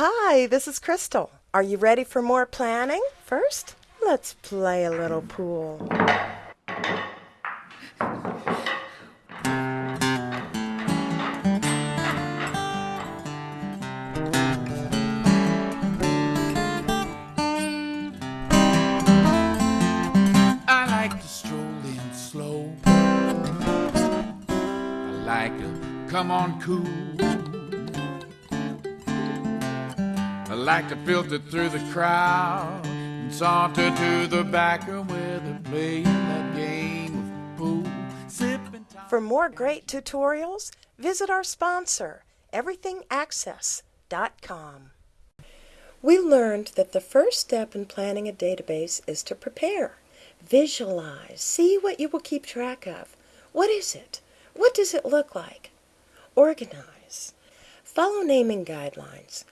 Hi, this is Crystal. Are you ready for more planning? First, let's play a little pool. I like to stroll in slow. I like to come on cool. Like to filter through the crowd and saunter to the back room where they're that game of pool. For more great tutorials, visit our sponsor, everythingaccess.com. We learned that the first step in planning a database is to prepare. Visualize. See what you will keep track of. What is it? What does it look like? Organize. Follow naming guidelines.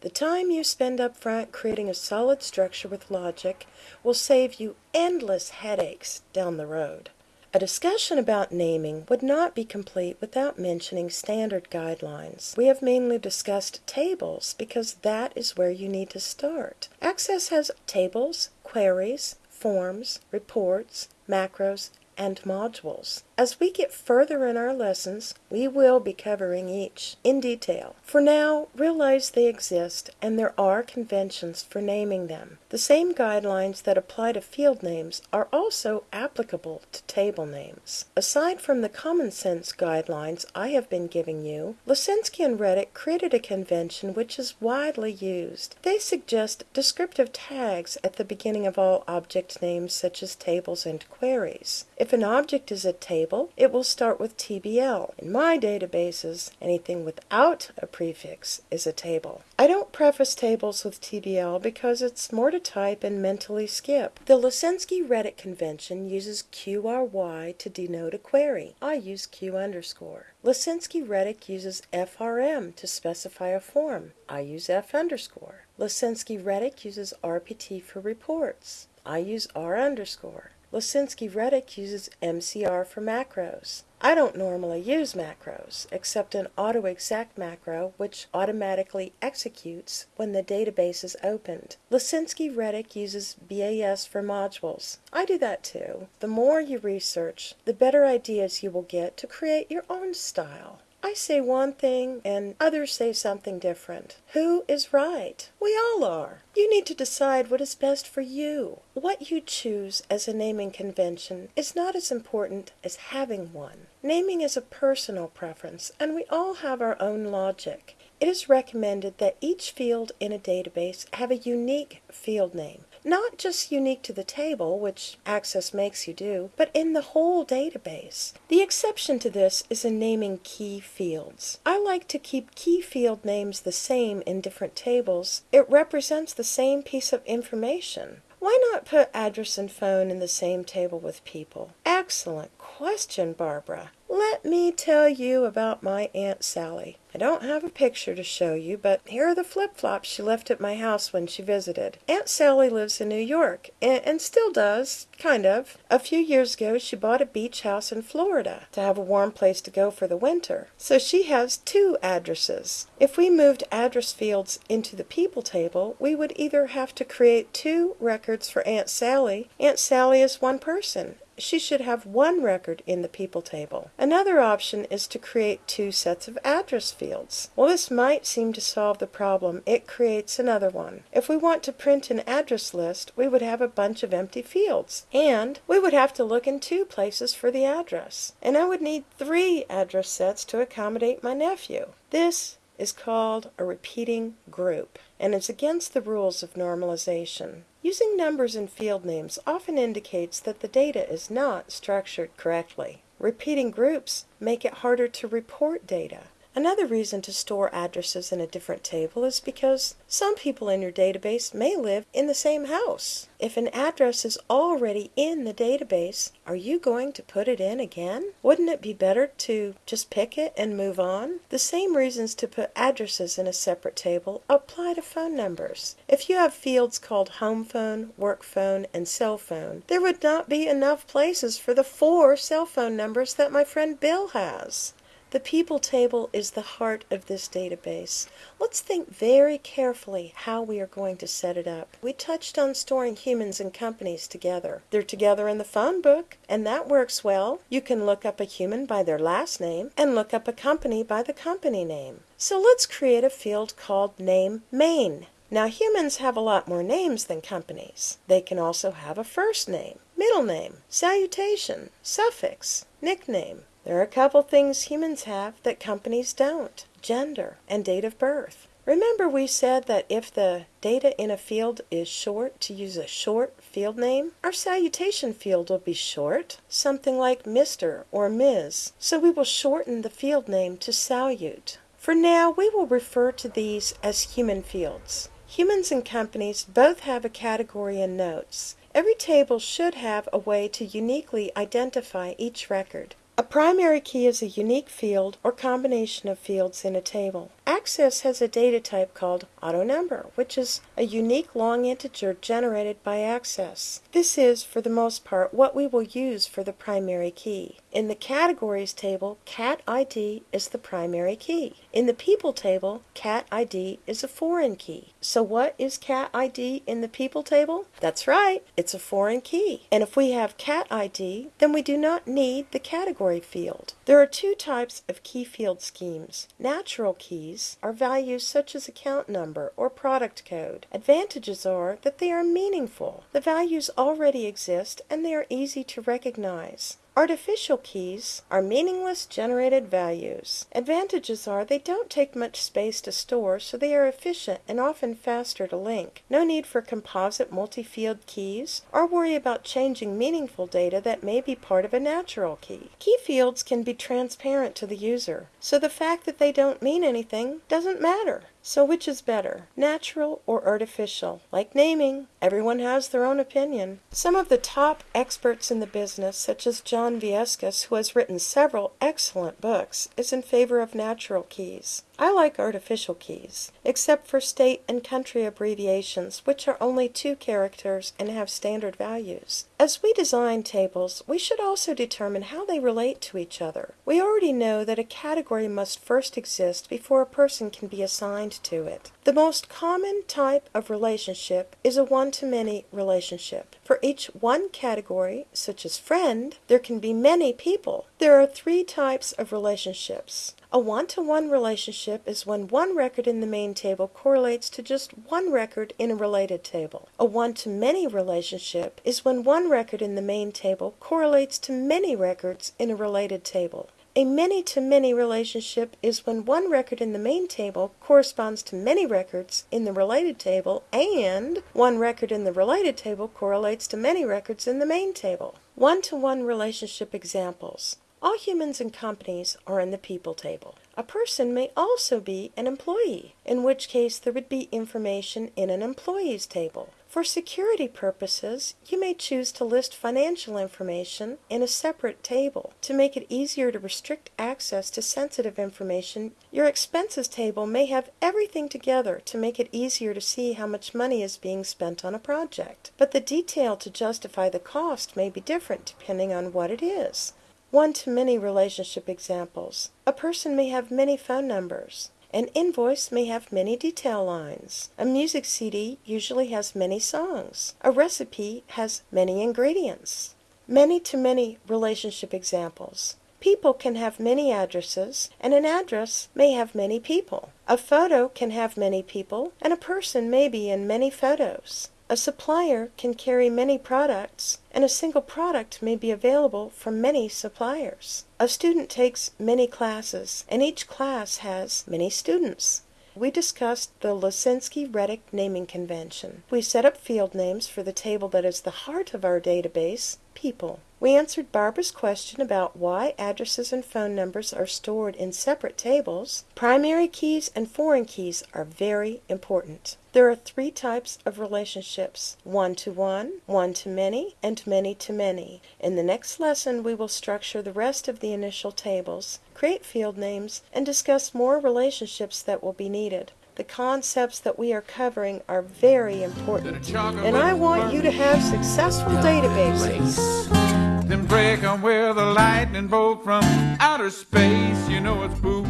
The time you spend up front creating a solid structure with logic will save you endless headaches down the road. A discussion about naming would not be complete without mentioning standard guidelines. We have mainly discussed tables because that is where you need to start. Access has tables, queries, forms, reports, macros, and modules. As we get further in our lessons, we will be covering each in detail. For now, realize they exist and there are conventions for naming them. The same guidelines that apply to field names are also applicable to table names. Aside from the common sense guidelines I have been giving you, Leszynski and Reddick created a convention which is widely used. They suggest descriptive tags at the beginning of all object names such as tables and queries. If an object is a table, it will start with TBL. In my databases, anything without a prefix is a table. I don't preface tables with TBL because it's more to type and mentally skip. The Leszynski-Reddick convention uses QRY to denote a query. I use Q underscore. Leszynski-Reddick uses FRM to specify a form. I use F underscore. Leszynski-Reddick uses RPT for reports. I use R underscore. Leszynski-Reddick uses MCR for macros. I don't normally use macros, except an AutoExec macro which automatically executes when the database is opened. Leszynski-Reddick uses BAS for modules. I do that too. The more you research, the better ideas you will get to create your own style. I say one thing and others say something different. Who is right? We all are. You need to decide what is best for you. What you choose as a naming convention is not as important as having one. Naming is a personal preference, and we all have our own logic. It is recommended that each field in a database have a unique field name. Not just unique to the table, which Access makes you do, but in the whole database. The exception to this is in naming key fields. I like to keep key field names the same in different tables. It represents the same piece of information. Why not put address and phone in the same table with people? Excellent question, Barbara. Let me tell you about my Aunt Sally. I don't have a picture to show you, but here are the flip flops she left at my house when she visited. Aunt Sally lives in New York, and, and still does, kind of. A few years ago, she bought a beach house in Florida to have a warm place to go for the winter. So she has two addresses. If we moved address fields into the people table, we would either have to create two records for Aunt Sally. Aunt Sally is one person, she should have one record in the people table. Another option is to create two sets of address fields. While this might seem to solve the problem, it creates another one. If we want to print an address list, we would have a bunch of empty fields, and we would have to look in two places for the address. And I would need three address sets to accommodate my nephew. This is called a repeating group and is against the rules of normalization. Using numbers and field names often indicates that the data is not structured correctly. Repeating groups make it harder to report data. Another reason to store addresses in a different table is because some people in your database may live in the same house. If an address is already in the database, are you going to put it in again? Wouldn't it be better to just pick it and move on? The same reasons to put addresses in a separate table apply to phone numbers. If you have fields called home phone, work phone, and cell phone, there would not be enough places for the four cell phone numbers that my friend Bill has. The people table is the heart of this database. Let's think very carefully how we are going to set it up. We touched on storing humans and companies together. They're together in the phone book, and that works well. You can look up a human by their last name and look up a company by the company name. So let's create a field called Name Main. Now humans have a lot more names than companies. They can also have a first name, middle name, salutation, suffix, nickname. There are a couple things humans have that companies don't gender and date of birth. Remember we said that if the data in a field is short, to use a short field name, our salutation field will be short, something like Mr. or Ms. So we will shorten the field name to salute. For now, we will refer to these as human fields. Humans and companies both have a category in notes. Every table should have a way to uniquely identify each record. A primary key is a unique field or combination of fields in a table. Access has a data type called AutoNumber, which is a unique long integer generated by Access. This is, for the most part, what we will use for the primary key. In the Categories table, Cat ID is the primary key. In the People table, Cat ID is a foreign key. So what is Cat ID in the People table? That's right, it's a foreign key. And if we have Cat ID, then we do not need the category field. There are two types of key field schemes. Natural keys are values such as account number or product code. Advantages are that they are meaningful. The values already exist and they are easy to recognize. Artificial keys are meaningless generated values. Advantages are they don't take much space to store, so they are efficient and often faster to link. No need for composite multi-field keys or worry about changing meaningful data that may be part of a natural key. Key fields can be transparent to the user, so the fact that they don't mean anything doesn't matter. So which is better, natural or artificial? Like naming, everyone has their own opinion. Some of the top experts in the business, such as John Viescas, who has written several excellent books, is in favor of natural keys. I like artificial keys, except for state and country abbreviations, which are only two characters and have standard values. As we design tables, we should also determine how they relate to each other. We already know that a category must first exist before a person can be assigned to it. The most common type of relationship is a one-to-many relationship. For each one category, such as friend, there can be many people. There are three types of relationships. A one-to-one relationship is when one record in the main table correlates to just one record in a related table. A one-to-many relationship is when one record in the main table correlates to many records in a related table. A many-to-many relationship is when one record in the main table corresponds to many records in the related table and one record in the related table correlates to many records in the main table. One-to-one relationship examples. All humans and companies are in the people table. A person may also be an employee, in which case there would be information in an employees table. For security purposes, you may choose to list financial information in a separate table. To make it easier to restrict access to sensitive information, your expenses table may have everything together to make it easier to see how much money is being spent on a project. But the detail to justify the cost may be different depending on what it is. One-to-many relationship examples. A person may have many phone numbers. An invoice may have many detail lines. A music CD usually has many songs. A recipe has many ingredients. Many-to-many relationship examples. People can have many addresses, and an address may have many people. A photo can have many people, and a person may be in many photos. A supplier can carry many products, and a single product may be available from many suppliers. A student takes many classes, and each class has many students. We discussed the Leszynski-Reddick naming convention. We set up field names for the table that is the heart of our database, people. We answered Barbara's question about why addresses and phone numbers are stored in separate tables. Primary keys and foreign keys are very important. There are three types of relationships one-to-one, one-to-many, and many-to-many. In the next lesson, we will structure the rest of the initial tables, create field names, and discuss more relationships that will be needed. The concepts that we are covering are very important, and I want you to have successful databases. Then break 'em with a lightning bolt from outer space. You know it's boo